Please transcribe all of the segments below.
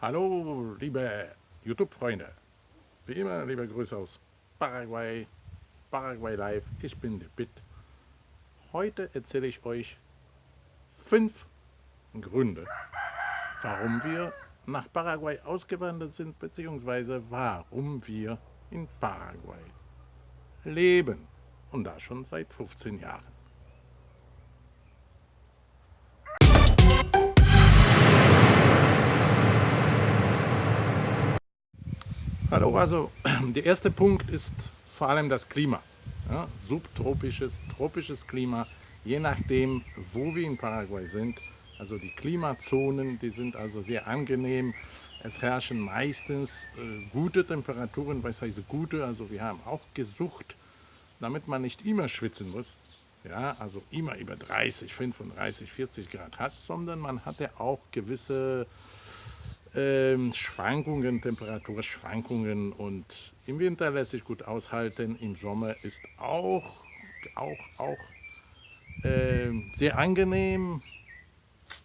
Hallo, liebe YouTube-Freunde. Wie immer, liebe Grüße aus Paraguay, Paraguay Live. Ich bin der Bit. Heute erzähle ich euch fünf Gründe, warum wir nach Paraguay ausgewandert sind, beziehungsweise warum wir in Paraguay leben. Und das schon seit 15 Jahren. Hallo, also der erste Punkt ist vor allem das Klima. Ja, subtropisches, tropisches Klima, je nachdem, wo wir in Paraguay sind. Also die Klimazonen, die sind also sehr angenehm. Es herrschen meistens äh, gute Temperaturen, was heißt gute, also wir haben auch gesucht, damit man nicht immer schwitzen muss, ja, also immer über 30, 35, 40 Grad hat, sondern man hat ja auch gewisse ähm, Schwankungen, Temperaturschwankungen und im Winter lässt sich gut aushalten, im Sommer ist auch, auch, auch äh, sehr angenehm.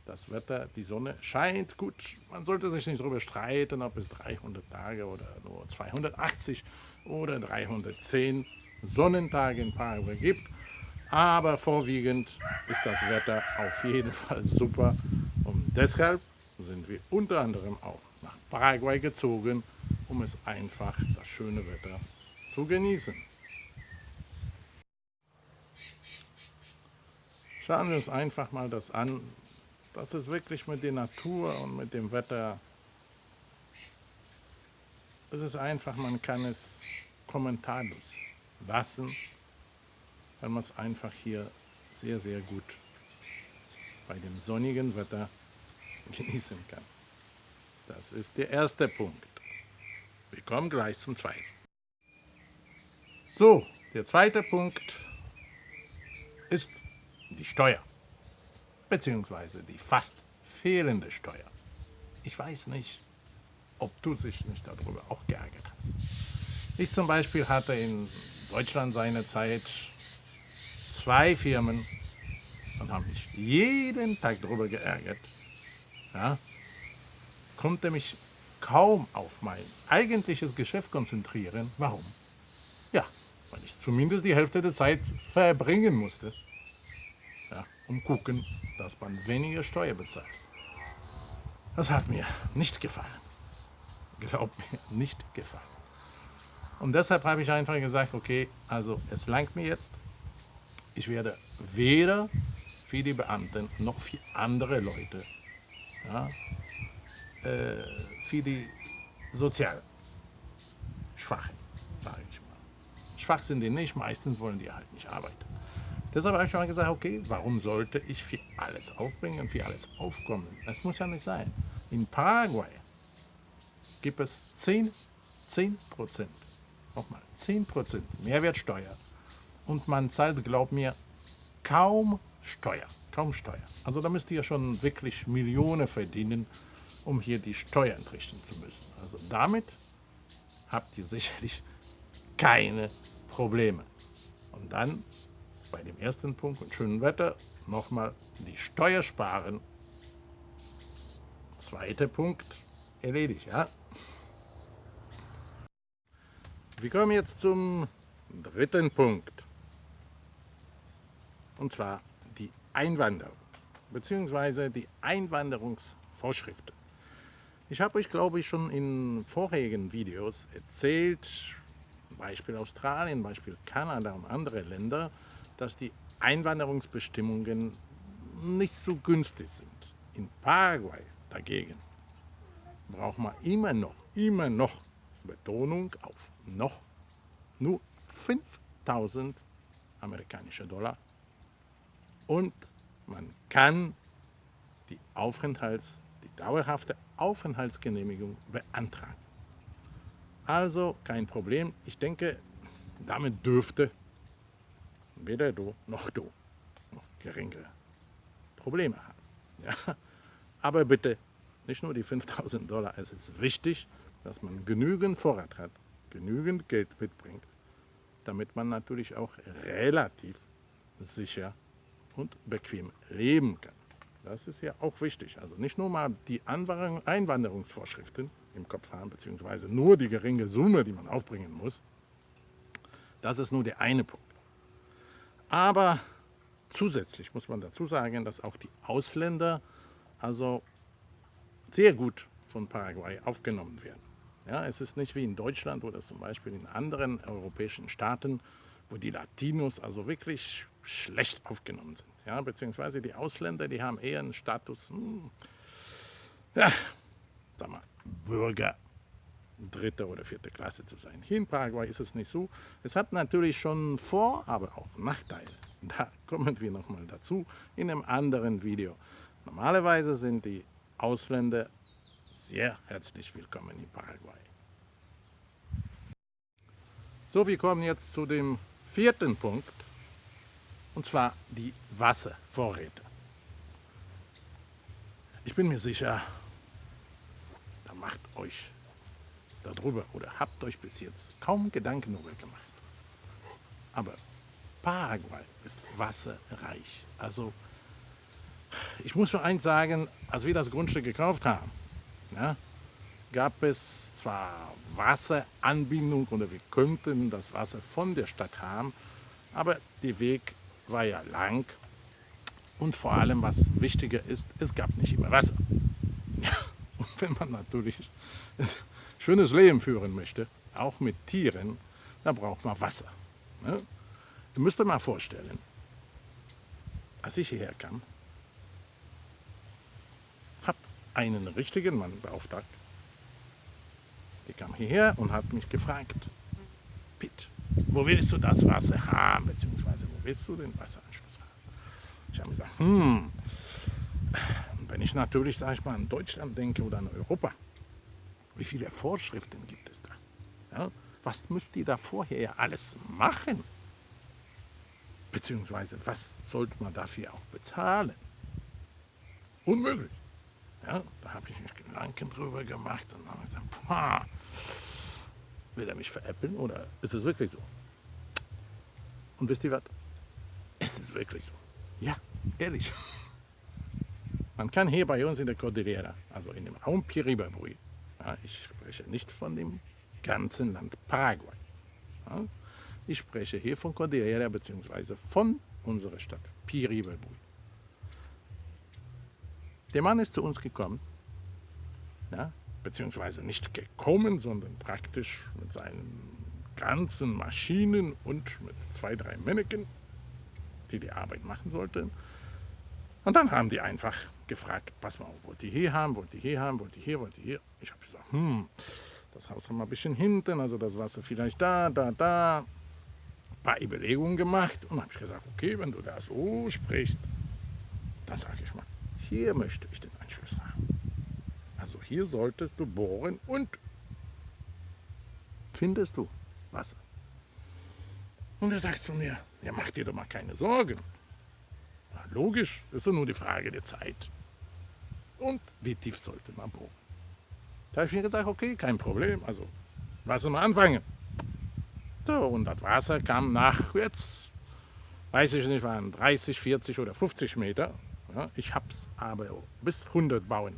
Das Wetter, die Sonne scheint gut. Man sollte sich nicht darüber streiten, ob es 300 Tage oder nur 280 oder 310 Sonnentage in Paraguay gibt. Aber vorwiegend ist das Wetter auf jeden Fall super. Und deshalb sind wir unter anderem auch nach Paraguay gezogen, um es einfach das schöne Wetter zu genießen. Schauen wir uns einfach mal das an. Das ist wirklich mit der Natur und mit dem Wetter. Es ist einfach, man kann es kommentarlos lassen, weil man es einfach hier sehr, sehr gut bei dem sonnigen Wetter genießen kann. Das ist der erste Punkt. Wir kommen gleich zum zweiten. So, der zweite Punkt ist die Steuer, beziehungsweise die fast fehlende Steuer. Ich weiß nicht, ob du dich nicht darüber auch geärgert hast. Ich zum Beispiel hatte in Deutschland seinerzeit zwei Firmen und haben mich jeden Tag darüber geärgert, ja, konnte mich kaum auf mein eigentliches Geschäft konzentrieren. Warum? Ja, weil ich zumindest die Hälfte der Zeit verbringen musste, ja, um gucken, dass man weniger Steuer bezahlt. Das hat mir nicht gefallen. Glaubt mir, nicht gefallen. Und deshalb habe ich einfach gesagt, okay, also es langt mir jetzt. Ich werde weder für die Beamten noch für andere Leute ja, äh, für die sozial Schwachen, sage ich mal. Schwach sind die nicht, meistens wollen die halt nicht arbeiten. Deshalb habe ich mal gesagt, okay, warum sollte ich für alles aufbringen, für alles aufkommen? Das muss ja nicht sein. In Paraguay gibt es 10, 10 Prozent, nochmal 10 Prozent Mehrwertsteuer und man zahlt, glaub mir, kaum Steuer kaum Steuer. Also da müsst ihr schon wirklich Millionen verdienen, um hier die Steuern entrichten zu müssen. Also damit habt ihr sicherlich keine Probleme. Und dann bei dem ersten Punkt und schönen Wetter nochmal die Steuer sparen. Zweiter Punkt erledigt, ja. Wir kommen jetzt zum dritten Punkt. Und zwar Einwanderung bzw. die Einwanderungsvorschriften. Ich habe euch, glaube ich, schon in vorherigen Videos erzählt, Beispiel Australien, Beispiel Kanada und andere Länder, dass die Einwanderungsbestimmungen nicht so günstig sind. In Paraguay dagegen braucht man immer noch, immer noch, Betonung auf noch, nur 5000 amerikanische Dollar und man kann die, Aufenthalts-, die dauerhafte Aufenthaltsgenehmigung beantragen. Also kein Problem. Ich denke, damit dürfte weder du noch du noch geringere Probleme haben. Ja? Aber bitte, nicht nur die 5000 Dollar, es ist wichtig, dass man genügend Vorrat hat, genügend Geld mitbringt, damit man natürlich auch relativ sicher und bequem leben kann. das ist ja auch wichtig. Also nicht nur mal die Einwanderungsvorschriften im Kopf haben, beziehungsweise nur die geringe Summe, die man aufbringen muss. Das ist nur der eine Punkt. Aber zusätzlich muss man dazu sagen, dass auch die Ausländer also sehr gut von Paraguay aufgenommen werden. Ja, es ist nicht wie in Deutschland oder zum Beispiel in anderen europäischen Staaten, wo die Latinos also wirklich schlecht aufgenommen sind. Ja, beziehungsweise die Ausländer, die haben eher einen Status, hm, ja, sag mal, Bürger dritte oder vierte Klasse zu sein. Hier in Paraguay ist es nicht so. Es hat natürlich schon Vor-, aber auch Nachteile. Da kommen wir nochmal dazu in einem anderen Video. Normalerweise sind die Ausländer sehr herzlich willkommen in Paraguay. So, wir kommen jetzt zu dem vierten Punkt, und zwar die Wasservorräte. Ich bin mir sicher, da macht euch darüber oder habt euch bis jetzt kaum Gedanken darüber gemacht. Aber Paraguay ist wasserreich. Also ich muss nur eins sagen, als wir das Grundstück gekauft haben, ja, gab es zwar Wasseranbindung oder wir könnten das Wasser von der Stadt haben, aber der Weg war ja lang und vor allem, was wichtiger ist, es gab nicht immer Wasser. Und wenn man natürlich ein schönes Leben führen möchte, auch mit Tieren, dann braucht man Wasser. Ne? Ihr müsst euch mal vorstellen, als ich hierher kam, habe einen richtigen Mann beauftragt, der kam hierher und hat mich gefragt, Pitt, wo willst du das Wasser haben, beziehungsweise wo willst du den Wasseranschluss haben? Ich habe gesagt, hm, wenn ich natürlich, sage ich mal, an Deutschland denke oder an Europa, wie viele Vorschriften gibt es da? Ja, was müsst ihr da vorher alles machen? Beziehungsweise, was sollte man dafür auch bezahlen? Unmöglich. Ja, da habe ich mich Gedanken drüber gemacht und habe gesagt, will er mich veräppeln oder ist es wirklich so? Und wisst ihr was? Es ist wirklich so. Ja, ehrlich. Man kann hier bei uns in der Cordillera, also in dem Raum Piribabui, ja, ich spreche nicht von dem ganzen Land Paraguay, ja, ich spreche hier von Cordillera bzw. von unserer Stadt Piribabui. Der Mann ist zu uns gekommen, ja, beziehungsweise nicht gekommen, sondern praktisch mit seinen ganzen Maschinen und mit zwei, drei Männchen, die die Arbeit machen sollten. Und dann haben die einfach gefragt, pass mal, wollt ihr hier haben, wollt ihr hier haben, wollt ihr hier, wollt ihr hier? Ich habe gesagt, hm, das Haus haben wir ein bisschen hinten, also das Wasser vielleicht da, da, da. Ein paar Überlegungen gemacht und habe ich gesagt, okay, wenn du da so sprichst, dann sage ich mal, hier möchte ich den Anschluss haben. Also hier solltest du bohren und findest du Wasser. Und er sagt zu mir, ja mach dir doch mal keine Sorgen. Na, logisch, ist doch nur die Frage der Zeit. Und wie tief sollte man bohren? Da habe ich mir gesagt, okay, kein Problem, also lass uns mal anfangen. So, und das Wasser kam nach, jetzt weiß ich nicht, waren 30, 40 oder 50 Meter. Ja, ich habe es aber bis 100 bauen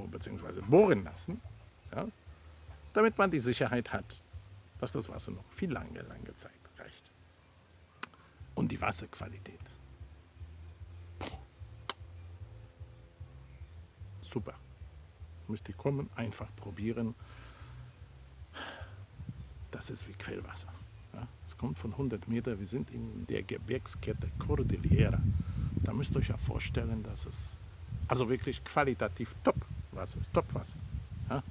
bzw. bohren lassen, ja, damit man die Sicherheit hat, dass das Wasser noch viel lange, lange Zeit reicht. Und die Wasserqualität. Super. Müsst ihr kommen, einfach probieren. Das ist wie Quellwasser. Ja, es kommt von 100 Meter. Wir sind in der Gebirgskette Cordillera da müsst ihr euch ja vorstellen, dass es also wirklich qualitativ top Wasser ist. Ja?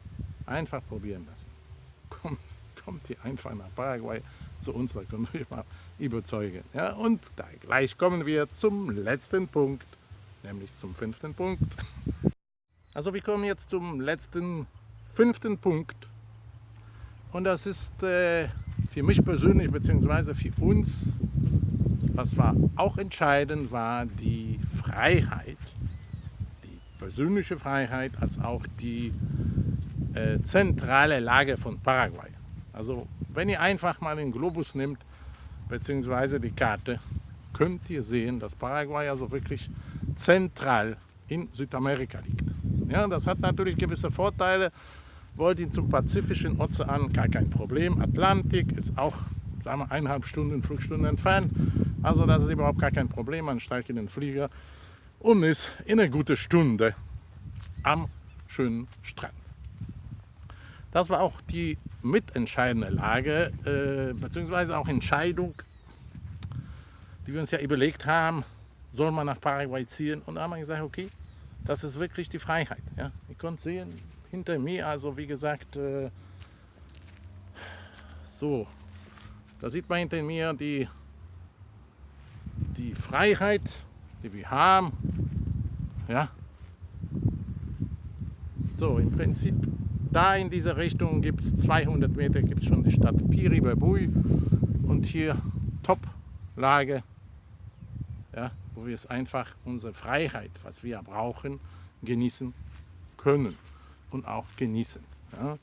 Einfach probieren lassen. Kommt, kommt ihr einfach nach Paraguay zu uns, da können wir mal überzeugen. Ja? Und da gleich kommen wir zum letzten Punkt, nämlich zum fünften Punkt. Also wir kommen jetzt zum letzten, fünften Punkt. Und das ist äh, für mich persönlich, beziehungsweise für uns was war auch entscheidend, war die Freiheit, persönliche Freiheit, als auch die äh, zentrale Lage von Paraguay. Also wenn ihr einfach mal den Globus nimmt, beziehungsweise die Karte, könnt ihr sehen, dass Paraguay also wirklich zentral in Südamerika liegt. Ja, das hat natürlich gewisse Vorteile. Wollt ihr zum Pazifischen Ozean, gar kein Problem. Atlantik ist auch sagen wir, eineinhalb Stunden, Flugstunden entfernt. Also das ist überhaupt gar kein Problem. Man steigt in den Flieger und ist in einer guten Stunde am schönen Strand. Das war auch die mitentscheidende Lage, äh, beziehungsweise auch Entscheidung, die wir uns ja überlegt haben, soll man nach Paraguay ziehen? Und da haben wir gesagt, okay, das ist wirklich die Freiheit. Ja? Ihr könnt sehen, hinter mir, also wie gesagt, äh, so, da sieht man hinter mir die, die Freiheit, die wir haben. Ja? So, im Prinzip da in dieser Richtung gibt es 200 Meter gibt es schon die Stadt Piribabui und hier Top-Lage, ja, wo wir es einfach unsere Freiheit, was wir brauchen, genießen können und auch genießen. Ja.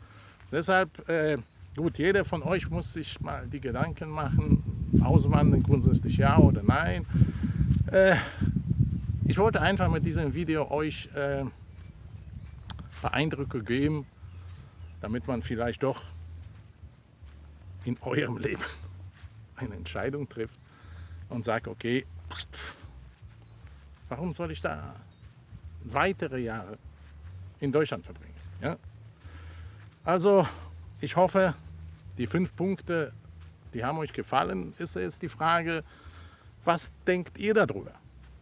Deshalb, äh, gut, jeder von euch muss sich mal die Gedanken machen, auswandern grundsätzlich ja oder nein. Äh, ich wollte einfach mit diesem Video euch äh, Eindrücke geben, damit man vielleicht doch in eurem Leben eine Entscheidung trifft und sagt, okay, pst, warum soll ich da weitere Jahre in Deutschland verbringen? Ja? Also ich hoffe, die fünf Punkte, die haben euch gefallen. Ist jetzt die Frage, was denkt ihr darüber?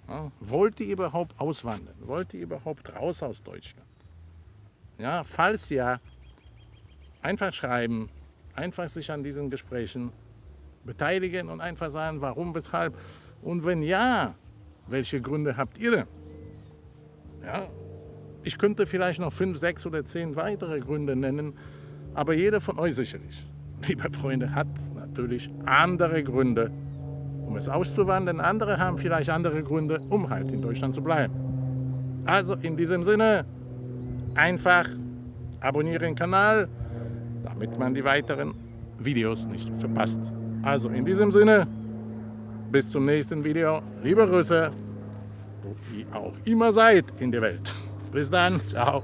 Ja? Wollt ihr überhaupt auswandern? Wollt ihr überhaupt raus aus Deutschland? Ja, falls ja, Einfach schreiben, einfach sich an diesen Gesprächen beteiligen und einfach sagen, warum, weshalb. Und wenn ja, welche Gründe habt ihr denn? Ja, ich könnte vielleicht noch fünf, sechs oder zehn weitere Gründe nennen, aber jeder von euch sicherlich, liebe Freunde, hat natürlich andere Gründe, um es auszuwandern. Andere haben vielleicht andere Gründe, um halt in Deutschland zu bleiben. Also in diesem Sinne, einfach abonnieren Kanal, damit man die weiteren Videos nicht verpasst. Also in diesem Sinne, bis zum nächsten Video. Liebe Grüße, wo ihr auch immer seid in der Welt. Bis dann, ciao.